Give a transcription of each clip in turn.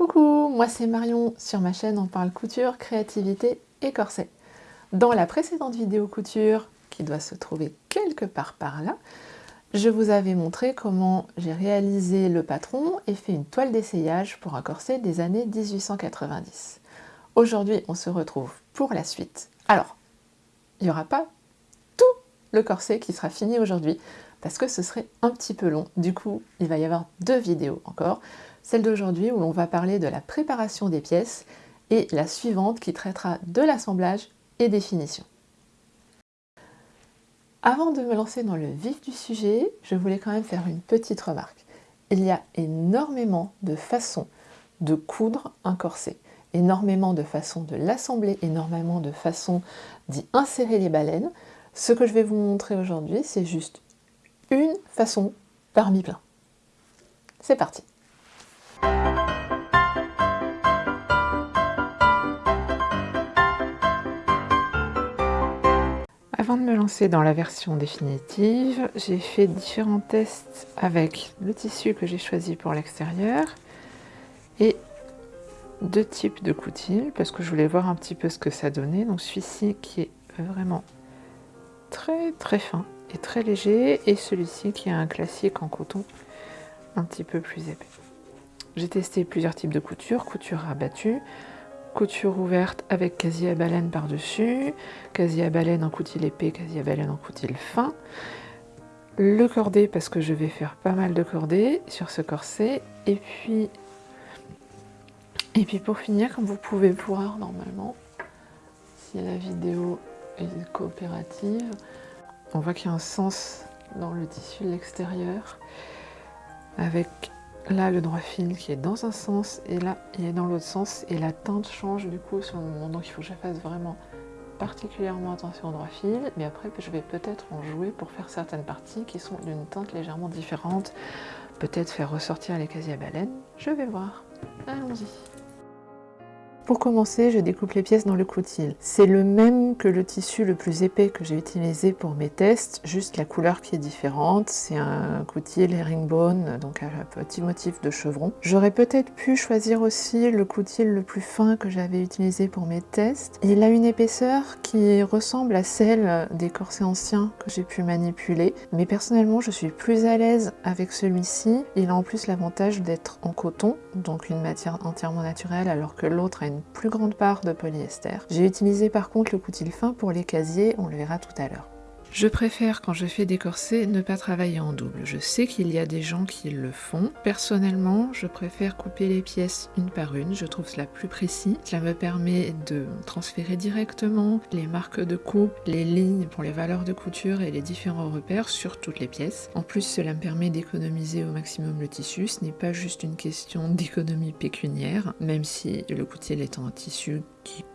Coucou, moi c'est Marion, sur ma chaîne on parle couture, créativité et corset. Dans la précédente vidéo couture, qui doit se trouver quelque part par là, je vous avais montré comment j'ai réalisé le patron et fait une toile d'essayage pour un corset des années 1890. Aujourd'hui, on se retrouve pour la suite. Alors, il n'y aura pas tout le corset qui sera fini aujourd'hui, parce que ce serait un petit peu long. Du coup, il va y avoir deux vidéos encore. Celle d'aujourd'hui où l'on va parler de la préparation des pièces et la suivante qui traitera de l'assemblage et des finitions. Avant de me lancer dans le vif du sujet, je voulais quand même faire une petite remarque. Il y a énormément de façons de coudre un corset, énormément de façons de l'assembler, énormément de façons d'y insérer les baleines. Ce que je vais vous montrer aujourd'hui, c'est juste une façon parmi plein. C'est parti Avant de me lancer dans la version définitive, j'ai fait différents tests avec le tissu que j'ai choisi pour l'extérieur et deux types de coutil parce que je voulais voir un petit peu ce que ça donnait. Donc celui-ci qui est vraiment très très fin et très léger et celui-ci qui est un classique en coton un petit peu plus épais. J'ai testé plusieurs types de couture, couture rabattue, couture ouverte avec casier à baleine par-dessus, casier à baleine en coutil épais, casier à baleine en coutil fin, le cordé parce que je vais faire pas mal de cordées sur ce corset, et puis, et puis pour finir, comme vous pouvez voir normalement, si la vidéo est coopérative, on voit qu'il y a un sens dans le tissu de l'extérieur, avec là le droit fil qui est dans un sens et là il est dans l'autre sens. Et la teinte change du coup sur le moment. Donc il faut que je fasse vraiment particulièrement attention au droit fil. Mais après je vais peut-être en jouer pour faire certaines parties qui sont d'une teinte légèrement différente. Peut-être faire ressortir les casiers à baleine je vais voir. Allons-y pour commencer, je découpe les pièces dans le coutil. C'est le même que le tissu le plus épais que j'ai utilisé pour mes tests, juste la couleur qui est différente. C'est un coutil herringbone, donc un petit motif de chevron. J'aurais peut-être pu choisir aussi le coutil le plus fin que j'avais utilisé pour mes tests. Il a une épaisseur qui ressemble à celle des corsets anciens que j'ai pu manipuler, mais personnellement je suis plus à l'aise avec celui-ci. Il a en plus l'avantage d'être en coton, donc une matière entièrement naturelle, alors que l'autre a une plus grande part de polyester. J'ai utilisé par contre le coutil fin pour les casiers, on le verra tout à l'heure. Je préfère, quand je fais des corsets, ne pas travailler en double. Je sais qu'il y a des gens qui le font. Personnellement, je préfère couper les pièces une par une. Je trouve cela plus précis. Cela me permet de transférer directement les marques de coupe, les lignes pour les valeurs de couture et les différents repères sur toutes les pièces. En plus, cela me permet d'économiser au maximum le tissu. Ce n'est pas juste une question d'économie pécuniaire, même si le coutil étant un tissu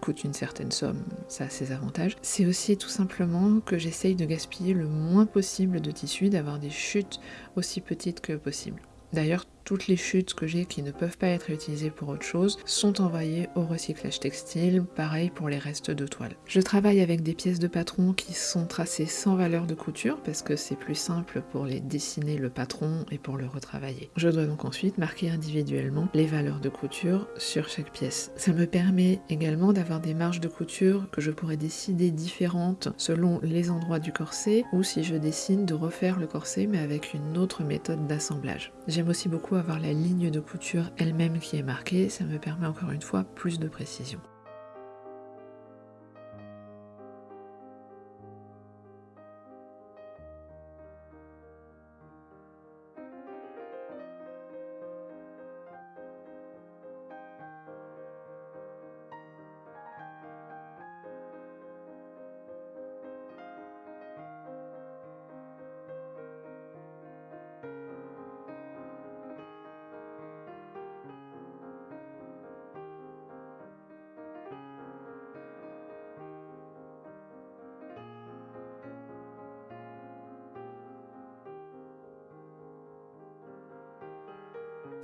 coûte une certaine somme, ça a ses avantages. C'est aussi tout simplement que j'essaye de gaspiller le moins possible de tissu, d'avoir des chutes aussi petites que possible. D'ailleurs, toutes les chutes que j'ai qui ne peuvent pas être utilisées pour autre chose sont envoyées au recyclage textile, pareil pour les restes de toile. Je travaille avec des pièces de patron qui sont tracées sans valeur de couture parce que c'est plus simple pour les dessiner le patron et pour le retravailler. Je dois donc ensuite marquer individuellement les valeurs de couture sur chaque pièce. Ça me permet également d'avoir des marges de couture que je pourrais décider différentes selon les endroits du corset ou si je dessine de refaire le corset mais avec une autre méthode d'assemblage. J'aime aussi beaucoup avoir la ligne de couture elle-même qui est marquée, ça me permet encore une fois plus de précision.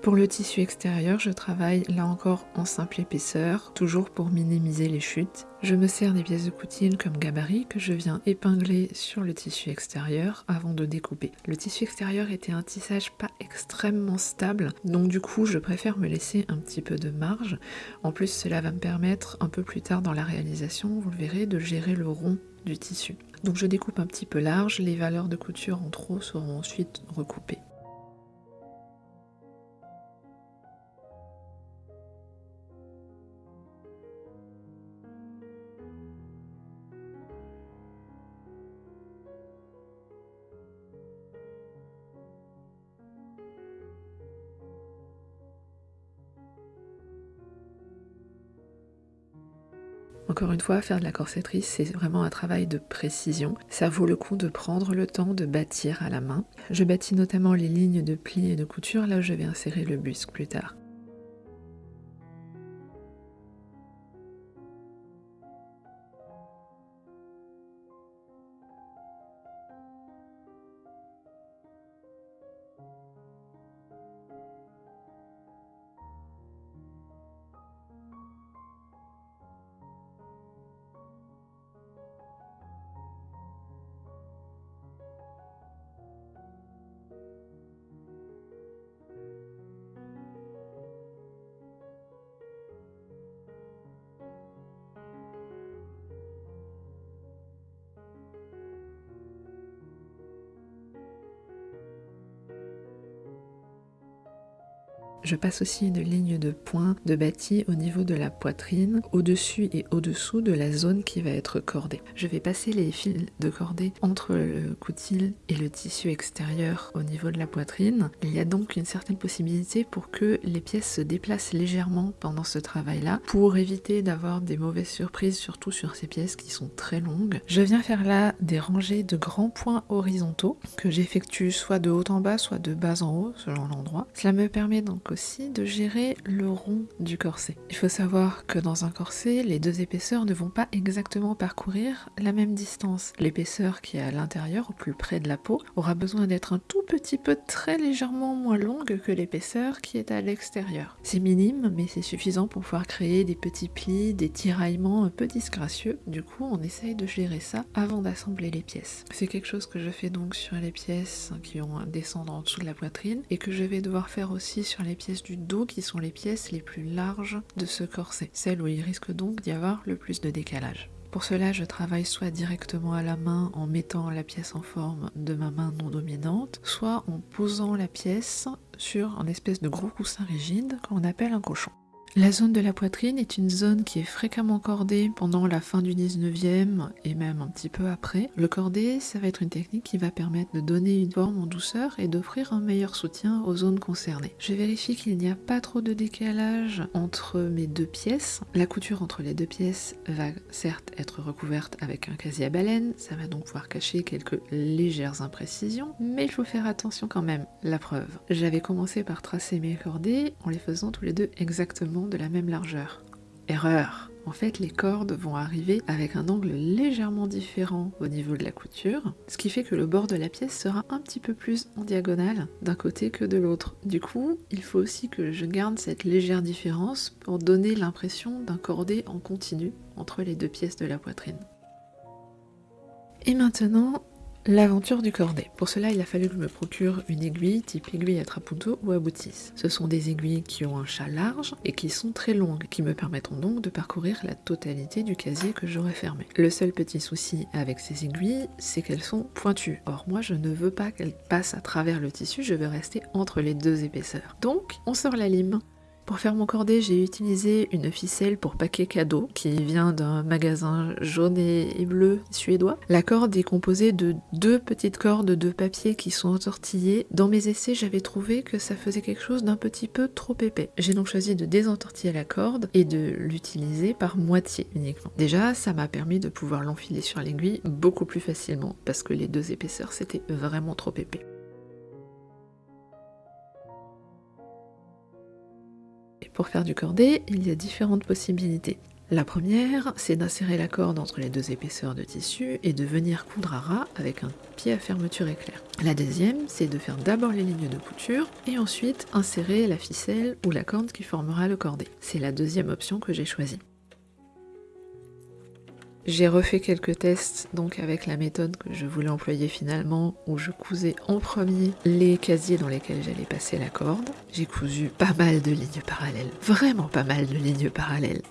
Pour le tissu extérieur, je travaille là encore en simple épaisseur, toujours pour minimiser les chutes. Je me sers des pièces de coutine comme gabarit que je viens épingler sur le tissu extérieur avant de découper. Le tissu extérieur était un tissage pas extrêmement stable, donc du coup je préfère me laisser un petit peu de marge. En plus cela va me permettre un peu plus tard dans la réalisation, vous le verrez, de gérer le rond du tissu. Donc je découpe un petit peu large, les valeurs de couture en trop seront ensuite recoupées. Encore une fois, faire de la corsetterie, c'est vraiment un travail de précision. Ça vaut le coup de prendre le temps de bâtir à la main. Je bâtis notamment les lignes de plis et de couture, là où je vais insérer le busque plus tard. Je passe aussi une ligne de points de bâti au niveau de la poitrine, au-dessus et au-dessous de la zone qui va être cordée. Je vais passer les fils de cordée entre le coutil et le tissu extérieur au niveau de la poitrine. Il y a donc une certaine possibilité pour que les pièces se déplacent légèrement pendant ce travail-là, pour éviter d'avoir des mauvaises surprises, surtout sur ces pièces qui sont très longues. Je viens faire là des rangées de grands points horizontaux que j'effectue soit de haut en bas, soit de bas en haut, selon l'endroit. Cela me permet donc de gérer le rond du corset. Il faut savoir que dans un corset, les deux épaisseurs ne vont pas exactement parcourir la même distance. L'épaisseur qui est à l'intérieur, au plus près de la peau, aura besoin d'être un tout petit peu très légèrement moins longue que l'épaisseur qui est à l'extérieur. C'est minime, mais c'est suffisant pour pouvoir créer des petits plis, des tiraillements un peu disgracieux. Du coup, on essaye de gérer ça avant d'assembler les pièces. C'est quelque chose que je fais donc sur les pièces qui vont descendre en dessous de la poitrine et que je vais devoir faire aussi sur les pièces du dos qui sont les pièces les plus larges de ce corset, celles où il risque donc d'y avoir le plus de décalage. Pour cela, je travaille soit directement à la main en mettant la pièce en forme de ma main non dominante, soit en posant la pièce sur un espèce de gros coussin rigide qu'on appelle un cochon. La zone de la poitrine est une zone qui est fréquemment cordée pendant la fin du 19e et même un petit peu après. Le cordé, ça va être une technique qui va permettre de donner une forme en douceur et d'offrir un meilleur soutien aux zones concernées. Je vérifie qu'il n'y a pas trop de décalage entre mes deux pièces. La couture entre les deux pièces va certes être recouverte avec un casier à baleine, ça va donc pouvoir cacher quelques légères imprécisions, mais il faut faire attention quand même. La preuve, j'avais commencé par tracer mes cordées en les faisant tous les deux exactement de la même largeur. Erreur en fait, les cordes vont arriver avec un angle légèrement différent au niveau de la couture, ce qui fait que le bord de la pièce sera un petit peu plus en diagonale d'un côté que de l'autre. Du coup, il faut aussi que je garde cette légère différence pour donner l'impression d'un cordé en continu entre les deux pièces de la poitrine. Et maintenant, L'aventure du cordet. Pour cela, il a fallu que je me procure une aiguille type aiguille à trapunto ou à boutisse. Ce sont des aiguilles qui ont un chat large et qui sont très longues, qui me permettront donc de parcourir la totalité du casier que j'aurai fermé. Le seul petit souci avec ces aiguilles, c'est qu'elles sont pointues. Or, moi, je ne veux pas qu'elles passent à travers le tissu, je veux rester entre les deux épaisseurs. Donc, on sort la lime. Pour faire mon cordé, j'ai utilisé une ficelle pour paquet cadeau qui vient d'un magasin jaune et bleu suédois. La corde est composée de deux petites cordes de papier qui sont entortillées. Dans mes essais, j'avais trouvé que ça faisait quelque chose d'un petit peu trop épais. J'ai donc choisi de désentortiller la corde et de l'utiliser par moitié uniquement. Déjà, ça m'a permis de pouvoir l'enfiler sur l'aiguille beaucoup plus facilement parce que les deux épaisseurs c'était vraiment trop épais. Pour faire du cordé, il y a différentes possibilités. La première, c'est d'insérer la corde entre les deux épaisseurs de tissu et de venir coudre à ras avec un pied à fermeture éclair. La deuxième, c'est de faire d'abord les lignes de couture et ensuite insérer la ficelle ou la corde qui formera le cordé. C'est la deuxième option que j'ai choisie. J'ai refait quelques tests donc avec la méthode que je voulais employer finalement où je cousais en premier les casiers dans lesquels j'allais passer la corde. J'ai cousu pas mal de lignes parallèles, vraiment pas mal de lignes parallèles.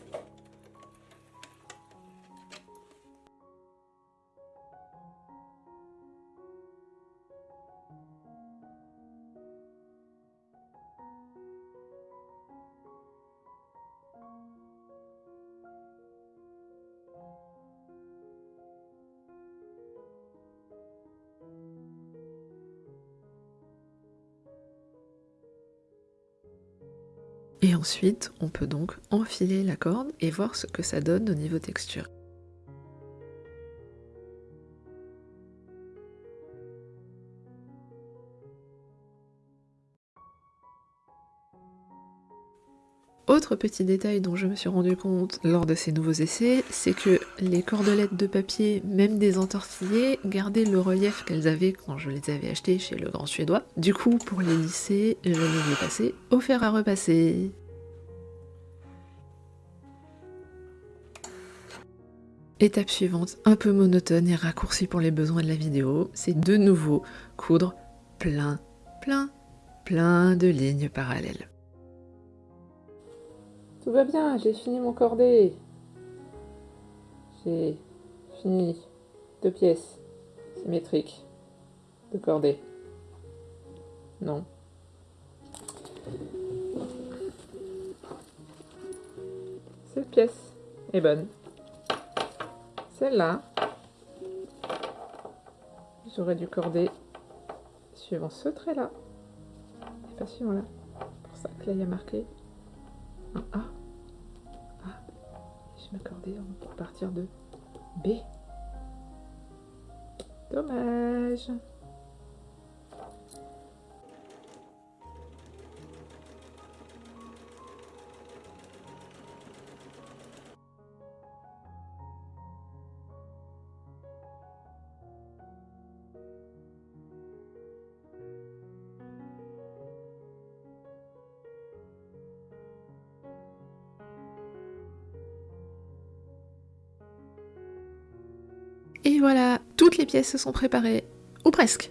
Ensuite, on peut donc enfiler la corde et voir ce que ça donne au niveau texture. Autre petit détail dont je me suis rendu compte lors de ces nouveaux essais, c'est que les cordelettes de papier, même des entortillées, gardaient le relief qu'elles avaient quand je les avais achetées chez le grand suédois. Du coup, pour les lisser, je les ai passées au fer à repasser. Étape suivante, un peu monotone et raccourcie pour les besoins de la vidéo, c'est de nouveau coudre plein, plein, plein de lignes parallèles. Tout va bien, j'ai fini mon cordé. J'ai fini deux pièces symétriques de cordée. Non. Cette pièce est bonne. Celle-là, j'aurais dû corder suivant ce trait-là, et pas suivant là. Pour ça que là, il y a marqué un A. A. Je m'accordais pour partir de B. Dommage. Voilà, toutes les pièces se sont préparées, ou presque.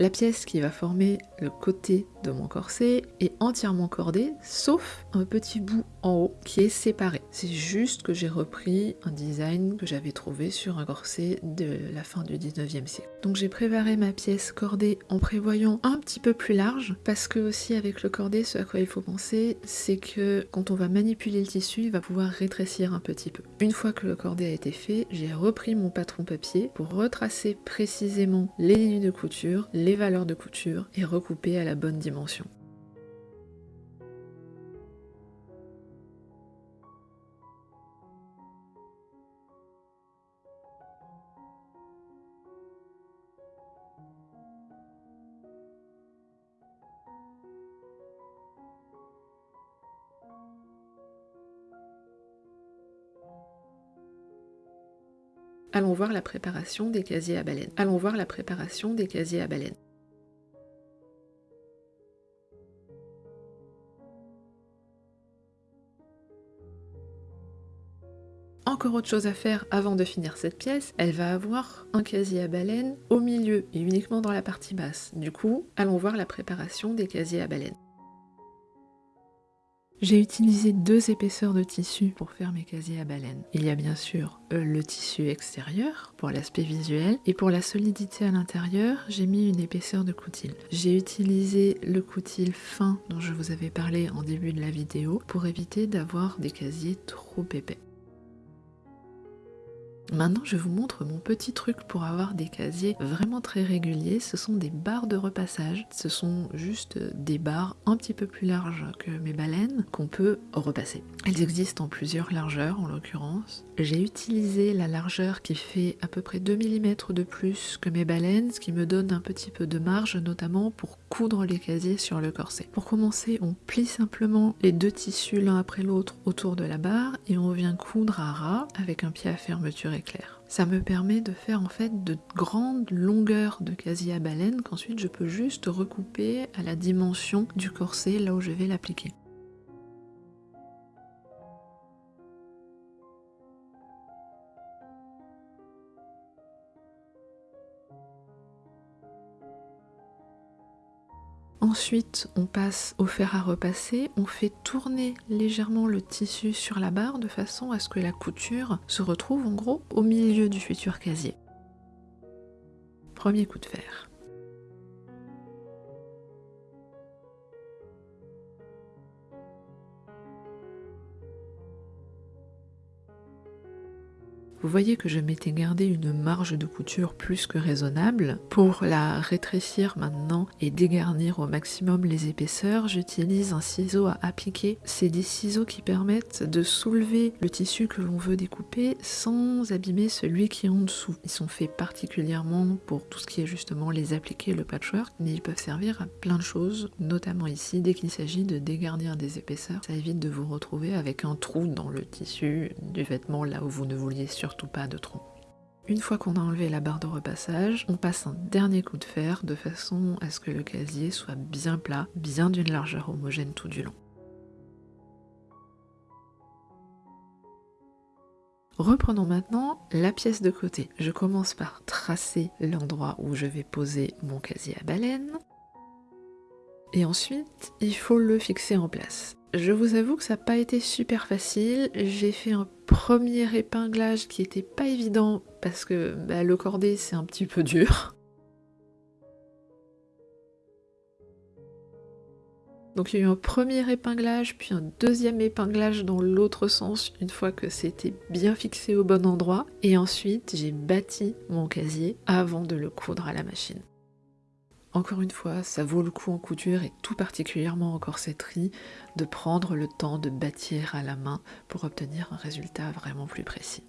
La pièce qui va former le côté de mon corset est entièrement cordée, sauf un petit bout en haut qui est séparé. C'est juste que j'ai repris un design que j'avais trouvé sur un corset de la fin du 19e siècle. Donc j'ai préparé ma pièce cordée en prévoyant un petit peu plus large, parce que aussi avec le cordé, ce à quoi il faut penser, c'est que quand on va manipuler le tissu, il va pouvoir rétrécir un petit peu. Une fois que le cordé a été fait, j'ai repris mon patron papier pour retracer précisément les lignes de couture, valeurs de couture et recouper à la bonne dimension. Allons voir la préparation des casiers à baleine. Allons voir la préparation des casiers à baleine. Encore autre chose à faire avant de finir cette pièce, elle va avoir un casier à baleine au milieu et uniquement dans la partie basse. Du coup, allons voir la préparation des casiers à baleine. J'ai utilisé deux épaisseurs de tissu pour faire mes casiers à baleine. Il y a bien sûr euh, le tissu extérieur pour l'aspect visuel et pour la solidité à l'intérieur, j'ai mis une épaisseur de coutil. J'ai utilisé le coutil fin dont je vous avais parlé en début de la vidéo pour éviter d'avoir des casiers trop épais. Maintenant, je vous montre mon petit truc pour avoir des casiers vraiment très réguliers. Ce sont des barres de repassage. Ce sont juste des barres un petit peu plus larges que mes baleines qu'on peut repasser. Elles existent en plusieurs largeurs en l'occurrence. J'ai utilisé la largeur qui fait à peu près 2 mm de plus que mes baleines, ce qui me donne un petit peu de marge, notamment pour coudre les casiers sur le corset. Pour commencer, on plie simplement les deux tissus l'un après l'autre autour de la barre et on vient coudre à ras avec un pied à fermeture éclair. Ça me permet de faire en fait de grandes longueurs de casier à baleine qu'ensuite je peux juste recouper à la dimension du corset là où je vais l'appliquer. Ensuite, on passe au fer à repasser, on fait tourner légèrement le tissu sur la barre de façon à ce que la couture se retrouve en gros au milieu du futur casier. Premier coup de fer. Vous voyez que je m'étais gardé une marge de couture plus que raisonnable. Pour la rétrécir maintenant et dégarnir au maximum les épaisseurs, j'utilise un ciseau à appliquer. C'est des ciseaux qui permettent de soulever le tissu que l'on veut découper sans abîmer celui qui est en dessous. Ils sont faits particulièrement pour tout ce qui est justement les appliquer, le patchwork, mais ils peuvent servir à plein de choses, notamment ici, dès qu'il s'agit de dégarnir des épaisseurs. Ça évite de vous retrouver avec un trou dans le tissu du vêtement là où vous ne vouliez sur pas de tronc. Une fois qu'on a enlevé la barre de repassage, on passe un dernier coup de fer de façon à ce que le casier soit bien plat, bien d'une largeur homogène tout du long. Reprenons maintenant la pièce de côté. Je commence par tracer l'endroit où je vais poser mon casier à baleine. Et ensuite, il faut le fixer en place. Je vous avoue que ça n'a pas été super facile. J'ai fait un premier épinglage qui était pas évident parce que bah, le cordé c'est un petit peu dur. Donc il y a eu un premier épinglage, puis un deuxième épinglage dans l'autre sens une fois que c'était bien fixé au bon endroit. Et ensuite j'ai bâti mon casier avant de le coudre à la machine. Encore une fois, ça vaut le coup en couture et tout particulièrement en corsetterie de prendre le temps de bâtir à la main pour obtenir un résultat vraiment plus précis.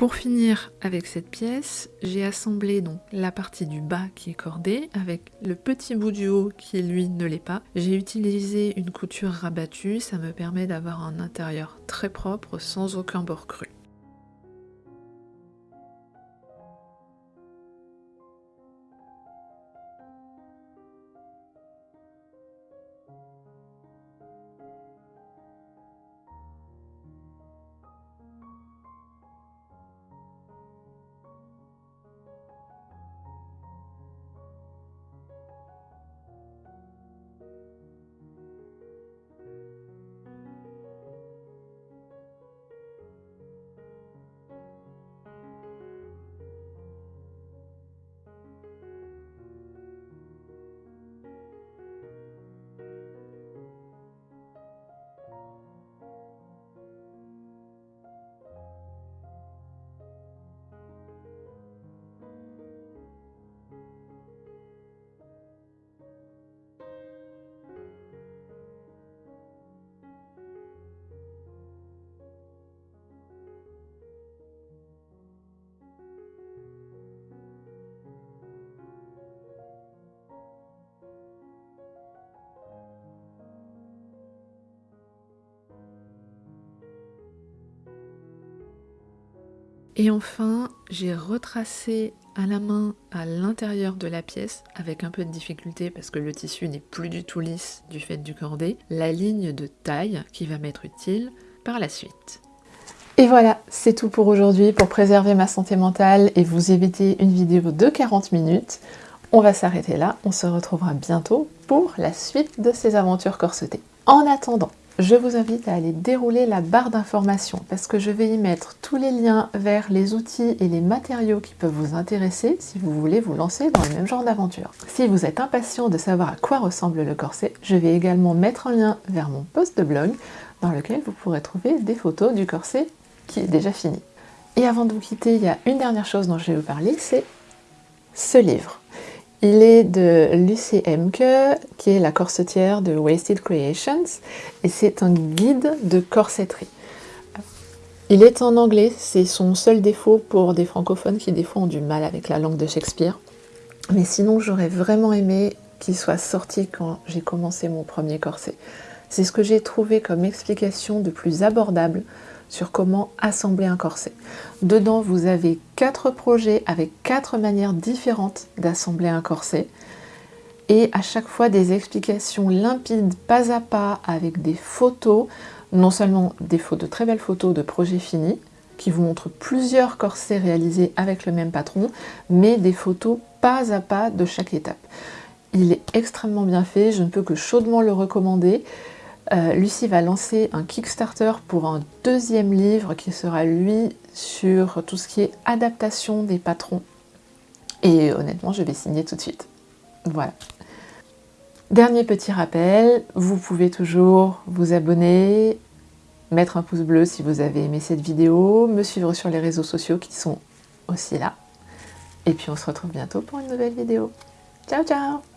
Pour finir avec cette pièce, j'ai assemblé donc la partie du bas qui est cordée avec le petit bout du haut qui lui ne l'est pas. J'ai utilisé une couture rabattue, ça me permet d'avoir un intérieur très propre sans aucun bord cru. Et enfin, j'ai retracé à la main à l'intérieur de la pièce, avec un peu de difficulté parce que le tissu n'est plus du tout lisse du fait du cordé, la ligne de taille qui va m'être utile par la suite. Et voilà, c'est tout pour aujourd'hui pour préserver ma santé mentale et vous éviter une vidéo de 40 minutes. On va s'arrêter là, on se retrouvera bientôt pour la suite de ces aventures corsetées. En attendant, je vous invite à aller dérouler la barre d'informations parce que je vais y mettre tous les liens vers les outils et les matériaux qui peuvent vous intéresser si vous voulez vous lancer dans le même genre d'aventure. Si vous êtes impatient de savoir à quoi ressemble le corset, je vais également mettre un lien vers mon post de blog dans lequel vous pourrez trouver des photos du corset qui est déjà fini. Et avant de vous quitter, il y a une dernière chose dont je vais vous parler, c'est ce livre. Il est de Lucy Emke, qui est la corsetière de Wasted Creations, et c'est un guide de corsetterie. Il est en anglais, c'est son seul défaut pour des francophones qui des fois ont du mal avec la langue de Shakespeare. Mais sinon, j'aurais vraiment aimé qu'il soit sorti quand j'ai commencé mon premier corset. C'est ce que j'ai trouvé comme explication de plus abordable sur comment assembler un corset. Dedans, vous avez quatre projets avec quatre manières différentes d'assembler un corset et à chaque fois des explications limpides, pas à pas, avec des photos, non seulement des photos, de très belles photos de projets finis, qui vous montrent plusieurs corsets réalisés avec le même patron, mais des photos pas à pas de chaque étape. Il est extrêmement bien fait, je ne peux que chaudement le recommander. Euh, Lucie va lancer un Kickstarter pour un deuxième livre qui sera lui sur tout ce qui est adaptation des patrons. Et honnêtement, je vais signer tout de suite. Voilà. Dernier petit rappel, vous pouvez toujours vous abonner, mettre un pouce bleu si vous avez aimé cette vidéo, me suivre sur les réseaux sociaux qui sont aussi là. Et puis on se retrouve bientôt pour une nouvelle vidéo. Ciao ciao